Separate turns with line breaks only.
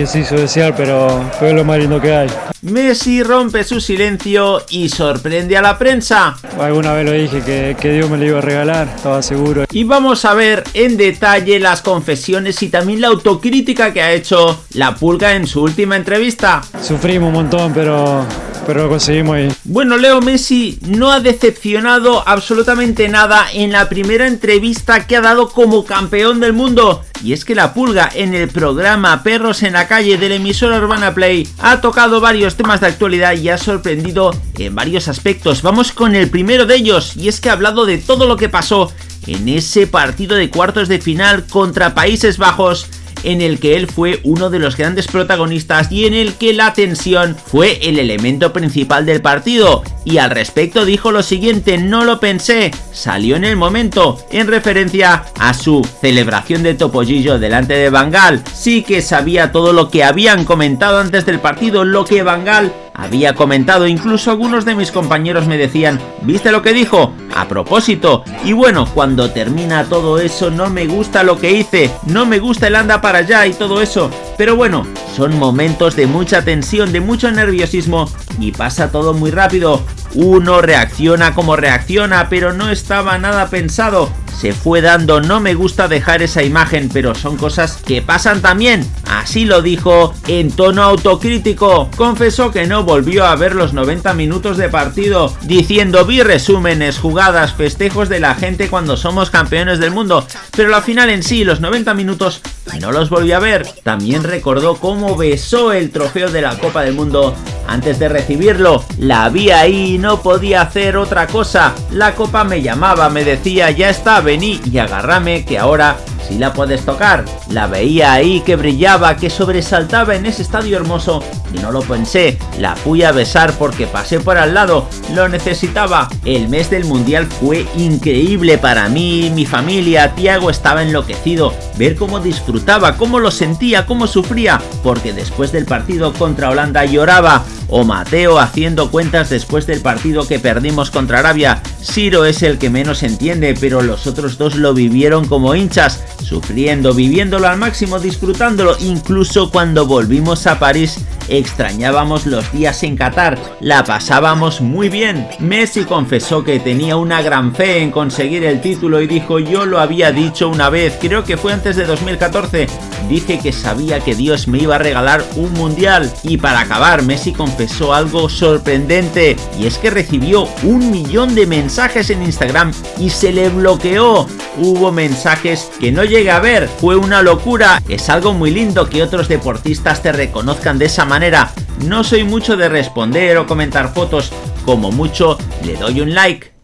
que se hizo desear, pero fue lo más lindo que hay.
Messi rompe su silencio y sorprende a la prensa.
Alguna vez lo dije que, que, Dios me lo iba a regalar, estaba seguro.
Y vamos a ver en detalle las confesiones y también la autocrítica que ha hecho la pulga en su última entrevista.
Sufrimos un montón, pero pero lo conseguimos ahí.
Bueno, Leo Messi no ha decepcionado absolutamente nada en la primera entrevista que ha dado como campeón del mundo. Y es que la pulga en el programa Perros en la calle del emisor Urbana Play ha tocado varios temas de actualidad y ha sorprendido en varios aspectos. Vamos con el primero de ellos y es que ha hablado de todo lo que pasó en ese partido de cuartos de final contra Países Bajos en el que él fue uno de los grandes protagonistas y en el que la tensión fue el elemento principal del partido. Y al respecto dijo lo siguiente, no lo pensé, salió en el momento, en referencia a su celebración de Topollillo delante de Bangal. Sí que sabía todo lo que habían comentado antes del partido, lo que Bangal había comentado, incluso algunos de mis compañeros me decían, ¿viste lo que dijo? A propósito, y bueno, cuando termina todo eso no me gusta lo que hice, no me gusta el anda para allá y todo eso, pero bueno, son momentos de mucha tensión, de mucho nerviosismo y pasa todo muy rápido. Uno reacciona como reacciona, pero no estaba nada pensado. Se fue dando, no me gusta dejar esa imagen, pero son cosas que pasan también. Así lo dijo en tono autocrítico. Confesó que no volvió a ver los 90 minutos de partido, diciendo vi resúmenes, jugadas, festejos de la gente cuando somos campeones del mundo, pero la final en sí, los 90 minutos, no los volví a ver. También recordó cómo besó el trofeo de la Copa del Mundo antes de recibirlo. La vi ahí no podía hacer otra cosa. La copa me llamaba, me decía ya está, vení y agárrame que ahora si la puedes tocar. La veía ahí que brillaba, que sobresaltaba en ese estadio hermoso y no lo pensé. La fui a besar porque pasé por al lado, lo necesitaba. El mes del mundial fue increíble para mí, mi familia, Tiago estaba enloquecido. Ver cómo disfrutaba, cómo lo sentía, cómo sufría, porque después del partido contra Holanda lloraba. O Mateo haciendo cuentas después del partido que perdimos contra Arabia. Ciro es el que menos entiende, pero los otros dos lo vivieron como hinchas sufriendo, viviéndolo al máximo, disfrutándolo, incluso cuando volvimos a París extrañábamos los días en Qatar, la pasábamos muy bien. Messi confesó que tenía una gran fe en conseguir el título y dijo yo lo había dicho una vez, creo que fue antes de 2014, dije que sabía que Dios me iba a regalar un mundial y para acabar Messi confesó algo sorprendente y es que recibió un millón de mensajes en Instagram y se le bloqueó. Hubo mensajes que no llegué a ver, fue una locura, es algo muy lindo que otros deportistas te reconozcan de esa manera. No soy mucho de responder o comentar fotos, como mucho le doy un like.